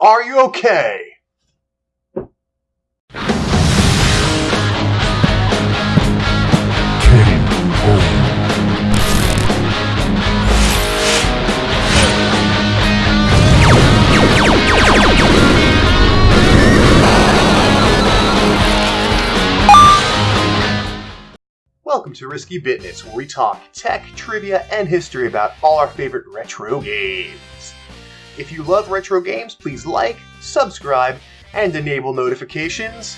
Are you okay? Welcome to Risky Bitness, where we talk tech, trivia, and history about all our favorite retro games. If you love retro games, please like, subscribe, and enable notifications.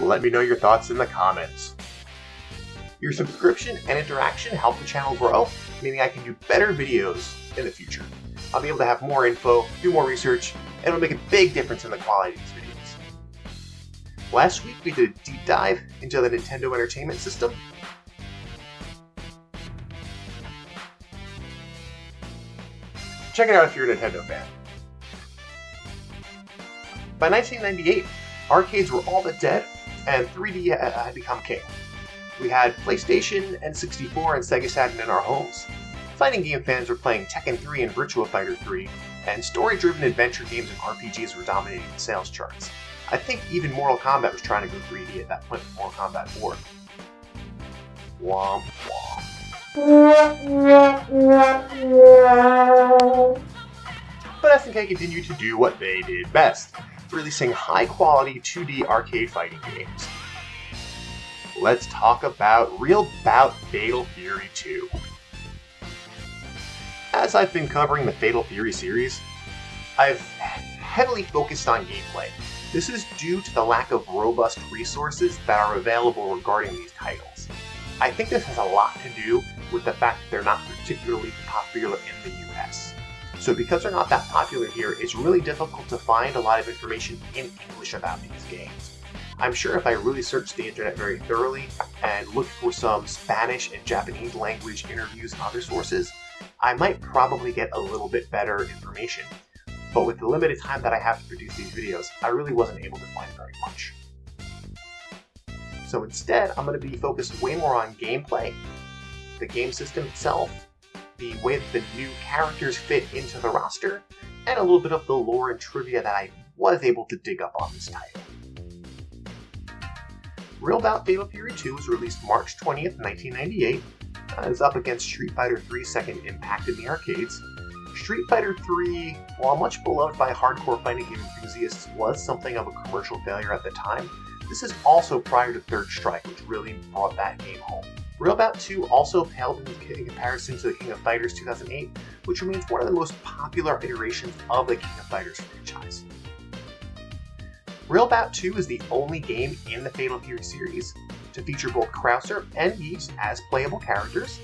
Let me know your thoughts in the comments. Your subscription and interaction help the channel grow, meaning I can do better videos in the future. I'll be able to have more info, do more research, and it'll make a big difference in the quality of these videos. Last week we did a deep dive into the Nintendo Entertainment System. Check it out if you're a Nintendo fan. By 1998, arcades were all but dead, and 3D uh, uh, had become king. We had PlayStation, N64, and Sega Saturn in our homes. Fighting game fans were playing Tekken 3 and Virtua Fighter 3, and story-driven adventure games and RPGs were dominating the sales charts. I think even Mortal Kombat was trying to go 3D at that point with Mortal Kombat 4. Womp womp. But SNK continued to do what they did best, releasing high-quality 2D arcade fighting games. Let's talk about Real Bout Fatal Fury 2. As I've been covering the Fatal Fury series, I've heavily focused on gameplay, this is due to the lack of robust resources that are available regarding these titles. I think this has a lot to do with the fact that they're not particularly popular in the US. So because they're not that popular here, it's really difficult to find a lot of information in English about these games. I'm sure if I really searched the internet very thoroughly and looked for some Spanish and Japanese language interviews and other sources, I might probably get a little bit better information but with the limited time that I have to produce these videos, I really wasn't able to find very much. So instead, I'm going to be focused way more on gameplay, the game system itself, the way that the new characters fit into the roster, and a little bit of the lore and trivia that I was able to dig up on this title. Real Bout Fatal Fury 2 was released March 20th, 1998. Uh, it was up against Street Fighter 3 Second Impact in the arcades, Street Fighter III, while much beloved by hardcore fighting game enthusiasts, was something of a commercial failure at the time. This is also prior to Third Strike, which really brought that game home. Real Bout 2 also paled in comparison to the King of Fighters 2008, which remains one of the most popular iterations of the King of Fighters franchise. Real Bout 2 is the only game in the Fatal Fury series to feature both Krauser and Geese as playable characters,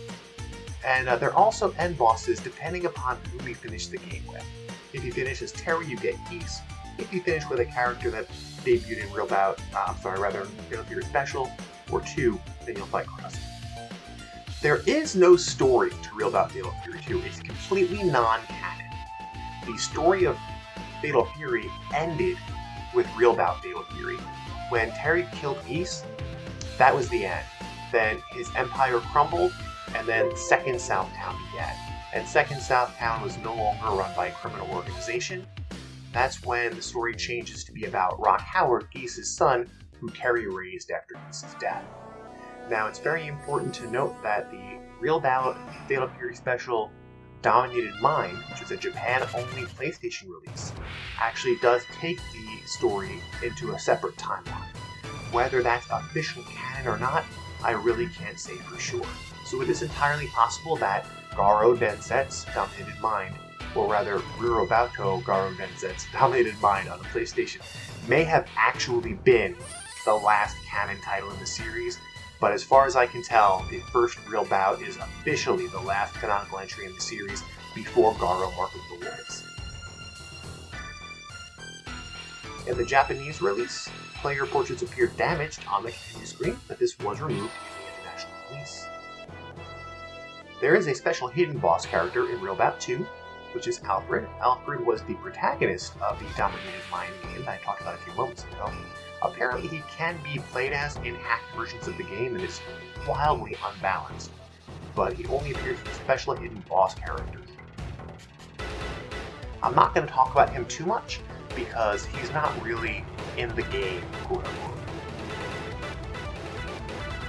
and uh, there are also end bosses depending upon who you finish the game with. If you finish as Terry, you get Geese. If you finish with a character that debuted in Real Bout, uh, sorry, rather, Real Fury Special, or 2, then you'll fight Cross. There is no story to Real Bout Fatal Fury 2. It's completely non-canon. The story of Fatal Fury ended with Real Bout Fatal Fury. When Terry killed Geese, that was the end. Then his empire crumbled, and then Second Southtown began. And Second Southtown was no longer run by a criminal organization. That's when the story changes to be about Rock Howard, Geese's son, who Terry raised after Geese's death. Now, it's very important to note that the Real Bout Fatal Fury Special Dominated Mind, which was a Japan-only PlayStation release, actually does take the story into a separate timeline. Whether that's official canon or not, I really can't say for sure so it is entirely possible that Garo Densetsu Dominated Mind, or rather Rirobato Garo Densetsu Dominated Mind on the PlayStation, may have actually been the last canon title in the series, but as far as I can tell, the first Real Bout is officially the last canonical entry in the series before Garo Mark of the Wolves. In the Japanese release, player portraits appear damaged on the continue screen, but this was removed in the international release. There is a special hidden boss character in Real Bout 2, which is Alfred. Alfred was the protagonist of the Dominated Mind game that I talked about a few moments ago. Apparently he can be played as in hacked versions of the game and is wildly unbalanced, but he only appears in special hidden boss characters. I'm not going to talk about him too much because he's not really in the game, quote unquote.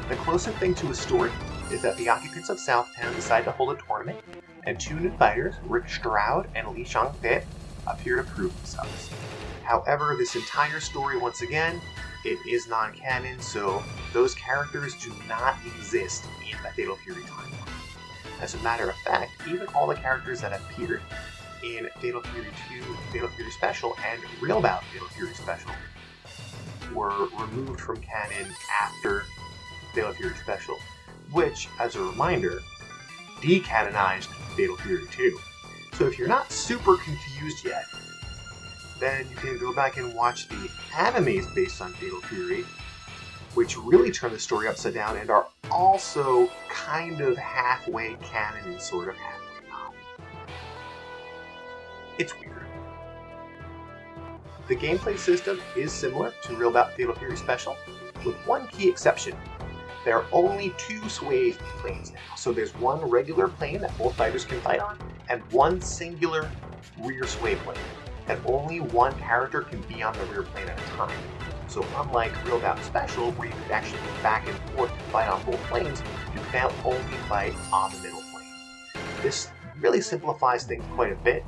The closest thing to a story is that the occupants of Southtown decide to hold a tournament, and two new fighters, Rick Stroud and Li Xiangfei, appear to prove themselves. However, this entire story, once again, it is non-canon, so those characters do not exist in the Fatal Fury timeline. As a matter of fact, even all the characters that appeared in Fatal Fury 2, Fatal Fury Special, and Real Bout Fatal Fury Special were removed from canon after Fatal Fury Special, which, as a reminder, decanonized Fatal Fury 2. So if you're not super confused yet, then you can go back and watch the animes based on Fatal Fury, which really turn the story upside down and are also kind of halfway canon and sort of halfway not. It's weird. The gameplay system is similar to Real Bout Fatal Fury Special, with one key exception. There are only two sway planes now, so there's one regular plane that both fighters can fight on, and one singular rear sway plane and only one character can be on the rear plane at a time. So unlike Real Bout Special, where you could actually go back and forth and fight on both planes, you can now only fight on the middle plane. This really simplifies things quite a bit,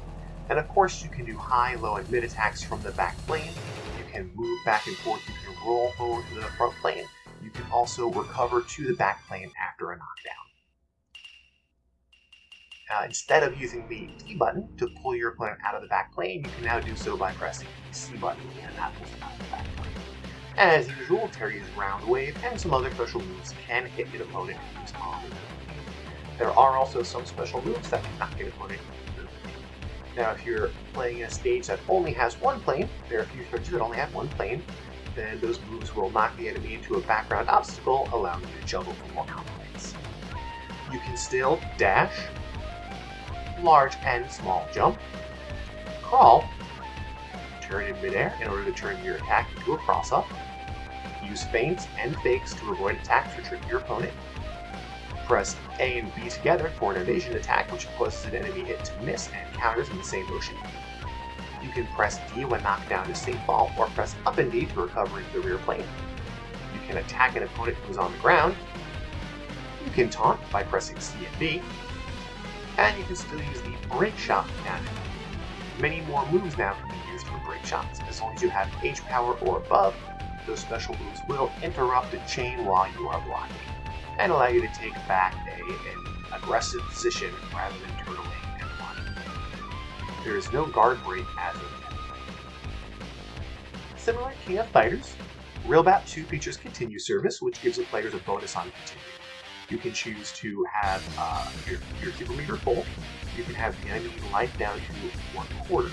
and of course you can do high, low, and mid attacks from the back plane, you can move back and forth, you can roll forward to the front plane, you can also recover to the back plane after a knockdown. Uh, instead of using the D button to pull your opponent out of the back plane, you can now do so by pressing the C button, and that pulls them out of the back plane. As usual, Terry's Round Wave and some other special moves can hit an opponent who's on the There are also some special moves that cannot hit opponent Now, if you're playing in a stage that only has one plane, there are a few stages that only have one plane, then those moves will knock the enemy into a background obstacle, allowing you to juggle for more counterplays. You can still dash, large and small jump, crawl, turn in midair in order to turn your attack into a cross-up, use feints and fakes to avoid attacks or trick your opponent, press A and B together for an evasion attack which causes an enemy hit to miss and counters in the same motion. You can press D when knocked down to safe fall, or press up and D to recover into the rear plane. You can attack an opponent who's on the ground. You can taunt by pressing C and B, and you can still use the break shot mechanic. Many more moves now can be used for break shots. As long as you have H power or above, those special moves will interrupt the chain while you are blocking, and allow you to take back a, an aggressive position rather than turn away. There is no guard break as of yet. Similar to King of Fighters, Real Bout 2 features Continue Service, which gives the players a bonus on Continue. You can choose to have uh, your, your super meter full. You can have the enemy life down to one quarter.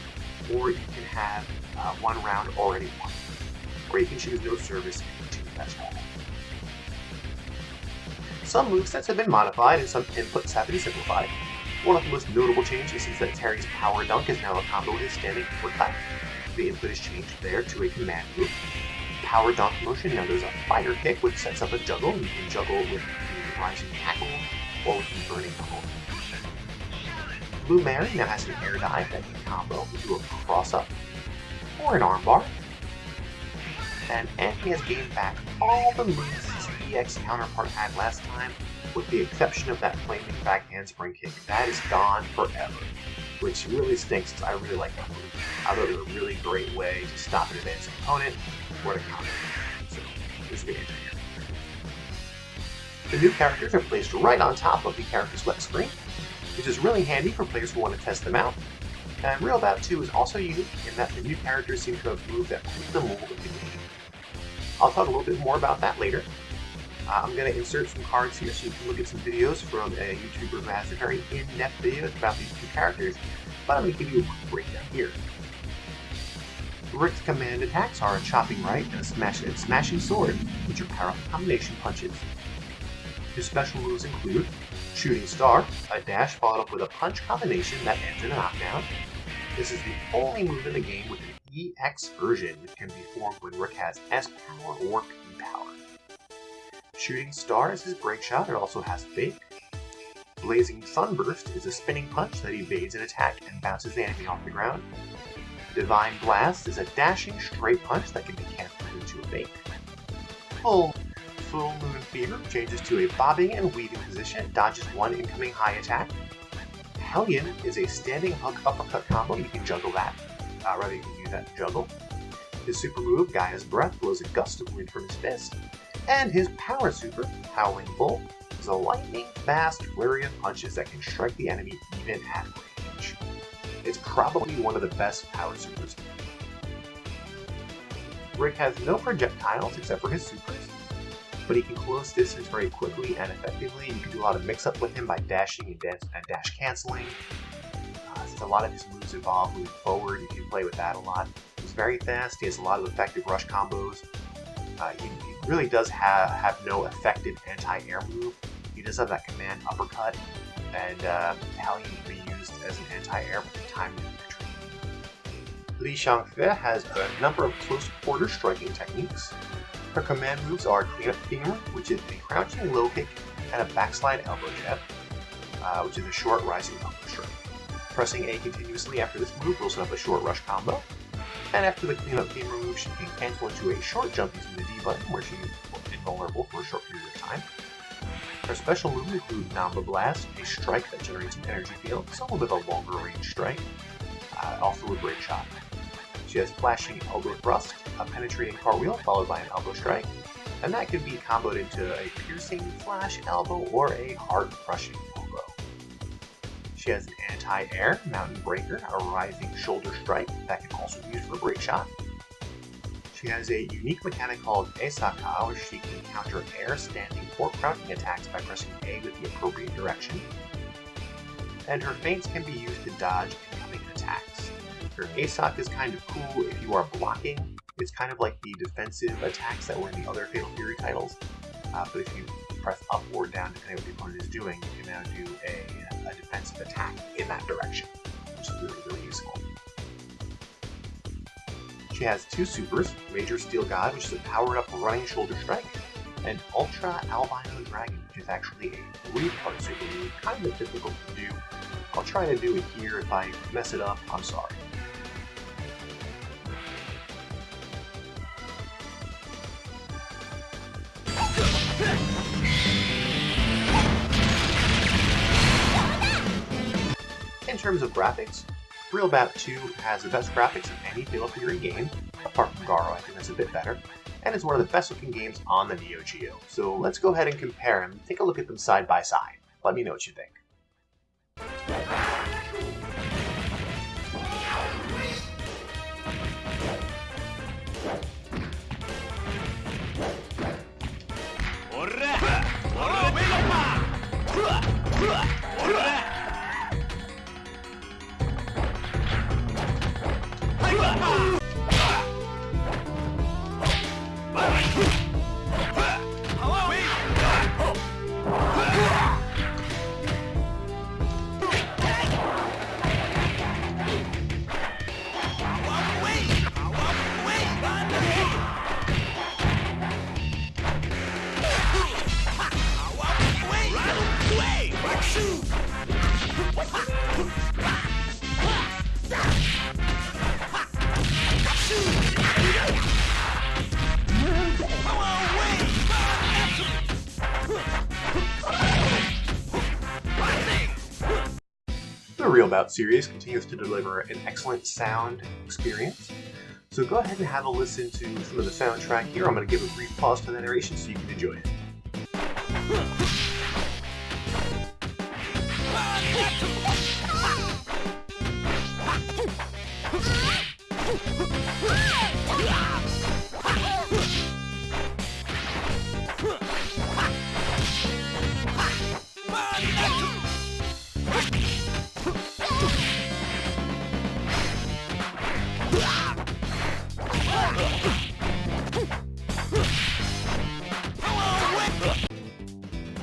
Or you can have uh, one round already won. Or you can choose no service and continue that's all. Some movesets have been modified and some inputs have been simplified. One of the most notable changes is that Terry's Power Dunk is now a combo with his standing foot cut. The input is changed there to a command move. Power Dunk motion now there's a fire kick which sets up a juggle. You can juggle with the rising tackle or with the burning pole. Blue Mary now has an air dive that can combo into a cross-up or an armbar. And Anthony has gained back all the moves EX counterpart had last time, with the exception of that flaming back handspring kick. That is gone forever, which really stinks because I really like that move. I thought it was a really great way to stop an advancing opponent or to counter. So, this is good. The new characters are placed right on top of the character's left screen, which is really handy for players who want to test them out. And Real Bout 2 is also unique in that the new characters seem to have moved that fit the mold of the game. I'll talk a little bit more about that later. Uh, I'm going to insert some cards here so you can look at some videos from a YouTuber who has a very in-depth videos about these two characters, but I'm going to give you a quick breakdown here. Rick's command attacks are a chopping right and a smash and smashing sword, which are powerful combination punches. His special moves include Shooting Star, a dash followed up with a punch combination that ends in a knockdown. This is the only move in the game with an EX version which can be formed when Rick has S power or. Shooting Star is his break shot, it also has Fake. Blazing Sunburst is a spinning punch that evades an attack and bounces the enemy off the ground. Divine Blast is a dashing straight punch that can be canceled into a bait. Full, Full Moon Fever changes to a bobbing and weaving position, dodges one incoming high attack. Hellion is a standing hook uppercut combo, you can juggle that, uh, rather you can use that to juggle. His super move, Gaia's Breath, blows a gust of wind from his fist. And his power super, Howling Bull, is a lightning-fast flurry of punches that can strike the enemy even at range. It's probably one of the best power supers. Rick has no projectiles except for his supers, but he can close distance very quickly and effectively. You can do a lot of mix-up with him by dashing and, dash, and dash canceling. Uh, since a lot of his moves evolve moving forward, you can play with that a lot. He's very fast, he has a lot of effective rush combos. Uh, really does have, have no effective anti-air move. He does have that command uppercut, and uh, Hellion can be used as an anti-air with time retreat. Li Xiangfei has a number of close quarter striking techniques. Her command moves are Clean Up Femur, which is a crouching low kick, and a backslide elbow jab, uh, which is a short rising elbow strike. Pressing A continuously after this move will set up a short rush combo, and after the Clean Up Femur move, she can cancel into a short jump using the D button, where she is invulnerable for a short period of time. Her special moves include Namba Blast, a strike that generates an energy field, so a little bit of a longer range strike, uh, also a great shot. She has Flashing Elbow Thrust, a penetrating cartwheel followed by an elbow strike, and that can be comboed into a piercing flash elbow or a hard crushing. She has an anti-air mountain breaker, a rising shoulder strike that can also be used for a great shot. She has a unique mechanic called Esaka, where she can counter air, standing, or crouching attacks by pressing A with the appropriate direction. And her feints can be used to dodge incoming attacks. Her ASOC is kind of cool if you are blocking. It's kind of like the defensive attacks that were in the other Fatal Fury titles. Uh, but if you press up or down, depending on what the opponent is doing, you can now do a, a defensive attack in that direction, which is really, really useful. She has two supers, Major Steel God, which is a powered up running shoulder strike, and Ultra Albino Dragon, which is actually a three-part super kind of difficult to do. I'll try to do it here. If I mess it up, I'm sorry. In terms of graphics, Real Bout 2 has the best graphics of any Fatal Fury game, apart from Garo, I think that's a bit better, and is one of the best looking games on the Neo Geo. So let's go ahead and compare them, take a look at them side by side. Let me know what you think. The Real Bout series continues to deliver an excellent sound experience. So go ahead and have a listen to some of the soundtrack here. I'm going to give a brief pause to the narration so you can enjoy it.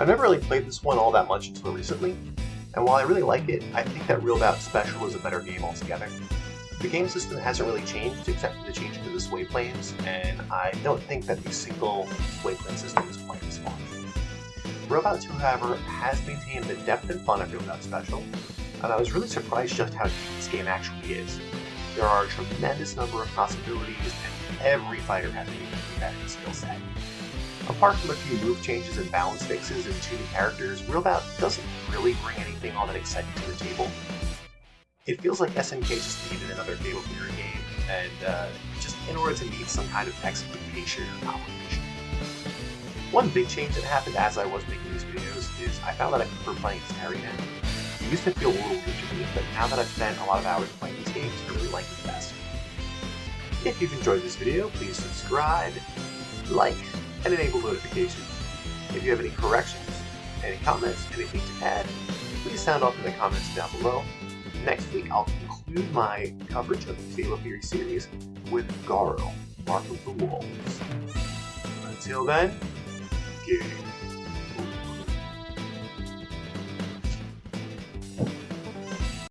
I've never really played this one all that much until recently, and while I really like it, I think that Real Bout Special is a better game altogether. The game system hasn't really changed except for the change to the sway planes, and I don't think that the single sway plane system is quite as fun. Real Bout 2, however, has maintained the depth and fun of Real Bout Special, and I was really surprised just how deep this game actually is. There are a tremendous number of possibilities, and every fighter has a unique competitive skill set. Apart from a few move changes and balance fixes and two new characters, Real Bout doesn't really bring anything all that exciting to the table. It feels like SNK just needed another Fatal Fury game, and uh, just in order to meet some kind of expectation or obligation. One big change that happened as I was making these videos is I found that I prefer playing as Terry now. Used to feel a little weird to me, but now that I've spent a lot of hours playing these games, I really like it best. If you've enjoyed this video, please subscribe, like, and enable notifications. If you have any corrections, any comments, anything to add, please sound off in the comments down below. Next week, I'll conclude my coverage of the Fatal Fury series with Garo, Mark of the Wolves. Until then, game